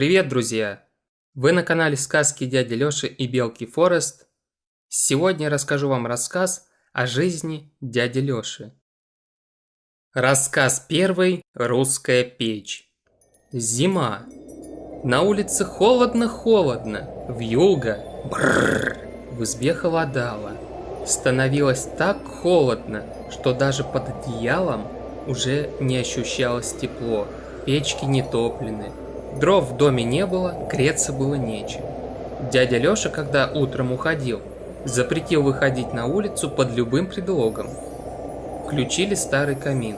Привет, друзья! Вы на канале сказки дяди Лёши и Белки Форест. Сегодня я расскажу вам рассказ о жизни дяди Лёши. Рассказ первый. Русская печь. Зима. На улице холодно-холодно, вьюга. Бррр. В избе холодало. Становилось так холодно, что даже под одеялом уже не ощущалось тепло. Печки не топлены, Дров в доме не было, греться было нечем. Дядя Лёша, когда утром уходил, запретил выходить на улицу под любым предлогом. Включили старый камин.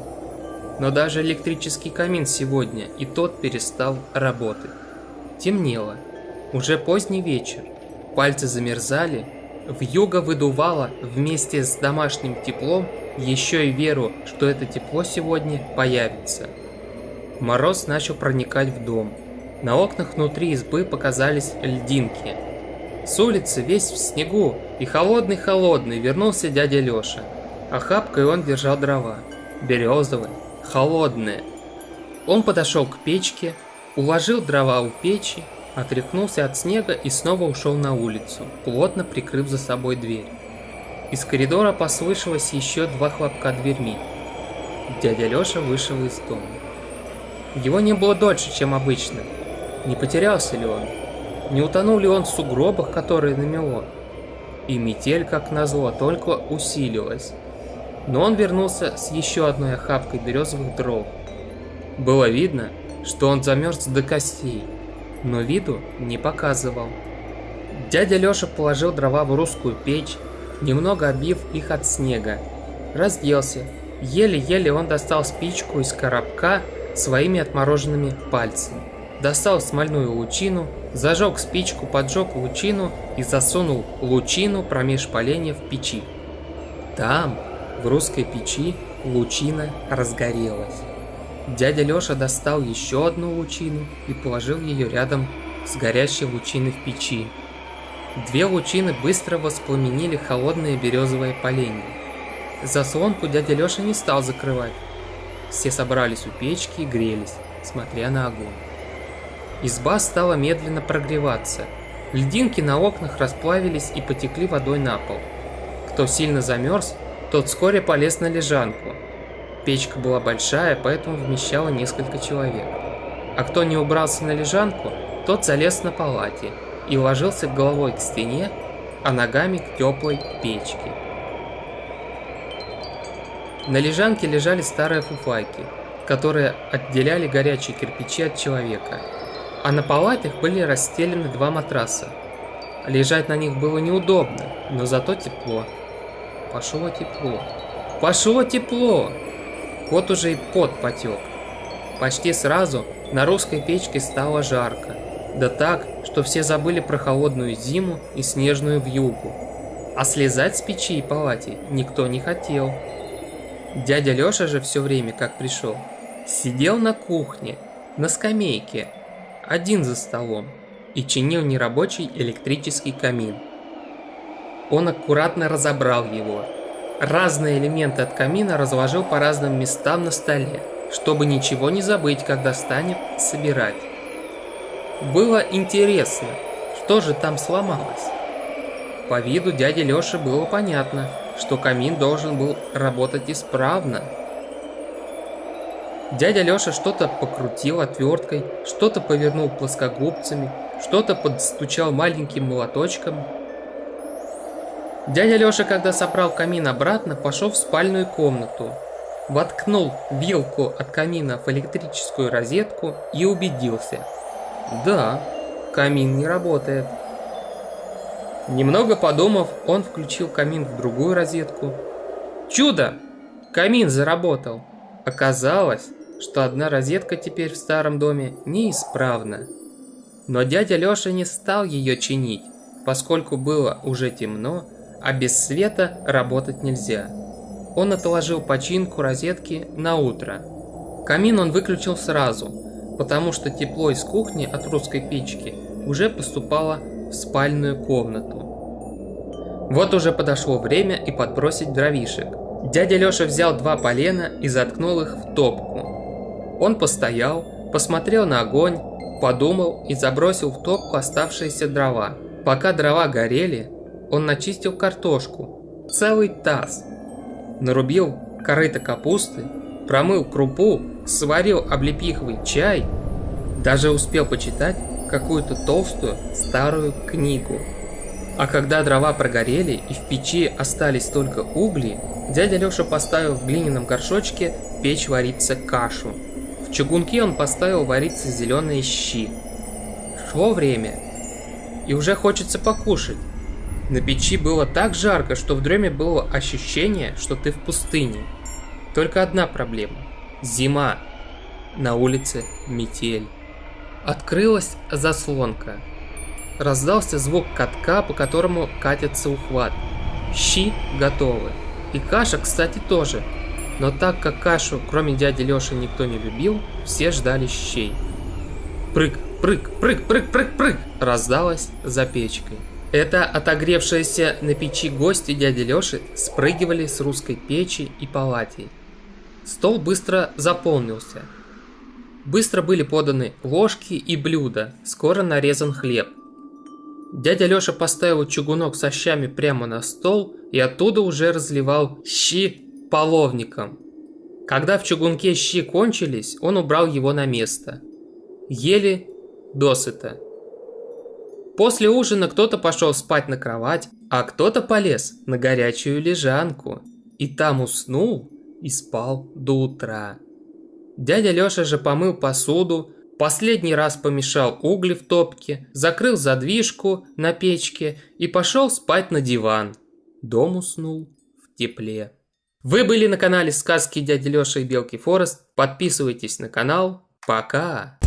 Но даже электрический камин сегодня и тот перестал работать. Темнело. Уже поздний вечер. Пальцы замерзали. Вьюга выдувала вместе с домашним теплом еще и веру, что это тепло сегодня появится. Мороз начал проникать в дом. На окнах внутри избы показались льдинки. С улицы весь в снегу и холодный-холодный вернулся дядя Лёша. Охапкой он держал дрова. Березовые, холодные. Он подошел к печке, уложил дрова у печи, отряхнулся от снега и снова ушел на улицу, плотно прикрыв за собой дверь. Из коридора послышалось еще два хлопка дверьми. Дядя Лёша вышел из дома. Его не было дольше, чем обычно, не потерялся ли он? Не утонул ли он в сугробах, которые намело? И метель, как назло, только усилилась. Но он вернулся с еще одной охапкой березовых дров. Было видно, что он замерз до костей, но виду не показывал. Дядя Леша положил дрова в русскую печь, немного обив их от снега. Разделся. Еле-еле он достал спичку из коробка своими отмороженными пальцами достал смольную лучину, зажег спичку, поджег лучину и засунул лучину промеж поленья в печи. Там, в русской печи, лучина разгорелась. Дядя Лёша достал еще одну лучину и положил ее рядом с горящей лучиной в печи. Две лучины быстро воспламенили холодные березовые поленья. Заслонку дядя Лёша не стал закрывать. Все собрались у печки и грелись, смотря на огонь. Изба стала медленно прогреваться. Льдинки на окнах расплавились и потекли водой на пол. Кто сильно замерз, тот вскоре полез на лежанку. Печка была большая, поэтому вмещала несколько человек. А кто не убрался на лежанку, тот залез на палате и ложился головой к стене, а ногами к теплой печке. На лежанке лежали старые фуфайки, которые отделяли горячие кирпичи от человека – а на палатах были расстелены два матраса. Лежать на них было неудобно, но зато тепло. Пошло тепло. Пошло тепло! Вот уже и пот потек. Почти сразу на русской печке стало жарко. Да так, что все забыли про холодную зиму и снежную вьюгу. А слезать с печи и палати никто не хотел. Дядя Лёша же все время, как пришел, сидел на кухне, на скамейке, один за столом, и чинил нерабочий электрический камин. Он аккуратно разобрал его. Разные элементы от камина разложил по разным местам на столе, чтобы ничего не забыть, когда станет собирать. Было интересно, что же там сломалось. По виду дяди Лёши было понятно, что камин должен был работать исправно, Дядя Лёша что-то покрутил отверткой, что-то повернул плоскогубцами, что-то подстучал маленьким молоточком. Дядя Лёша, когда собрал камин обратно, пошел в спальную комнату, воткнул вилку от камина в электрическую розетку и убедился. Да, камин не работает. Немного подумав, он включил камин в другую розетку. Чудо! Камин заработал. Оказалось, что одна розетка теперь в старом доме неисправна. Но дядя Лёша не стал ее чинить, поскольку было уже темно, а без света работать нельзя. Он отложил починку розетки на утро. Камин он выключил сразу, потому что тепло из кухни от русской печки уже поступало в спальную комнату. Вот уже подошло время и подбросить дровишек. Дядя Лёша взял два полена и заткнул их в топку. Он постоял, посмотрел на огонь, подумал и забросил в топку оставшиеся дрова. Пока дрова горели, он начистил картошку. Целый таз. Нарубил корыто капусты, промыл крупу, сварил облепиховый чай, даже успел почитать какую-то толстую старую книгу. А когда дрова прогорели и в печи остались только угли, дядя Леша поставил в глиняном горшочке печь вариться кашу. В чугунке он поставил вариться зеленые щи. Шло время, и уже хочется покушать. На печи было так жарко, что в дреме было ощущение, что ты в пустыне. Только одна проблема – зима. На улице метель. Открылась заслонка. Раздался звук катка, по которому катится ухват. Щи готовы. И каша, кстати, тоже. Но так как кашу, кроме дяди Лёши, никто не любил, все ждали щей. Прыг, прыг, прыг, прыг, прыг, прыг, раздалось за печкой. Это отогревшиеся на печи гости дяди Лёши спрыгивали с русской печи и палатей. Стол быстро заполнился. Быстро были поданы ложки и блюда, скоро нарезан хлеб. Дядя Лёша поставил чугунок со щами прямо на стол и оттуда уже разливал щи половником. Когда в чугунке щи кончились, он убрал его на место. Ели досыта. После ужина кто-то пошел спать на кровать, а кто-то полез на горячую лежанку. И там уснул и спал до утра. Дядя Лёша же помыл посуду, последний раз помешал угли в топке, закрыл задвижку на печке и пошел спать на диван. Дом уснул в тепле. Вы были на канале сказки дяди Лёши и Белки Форест. Подписывайтесь на канал. Пока!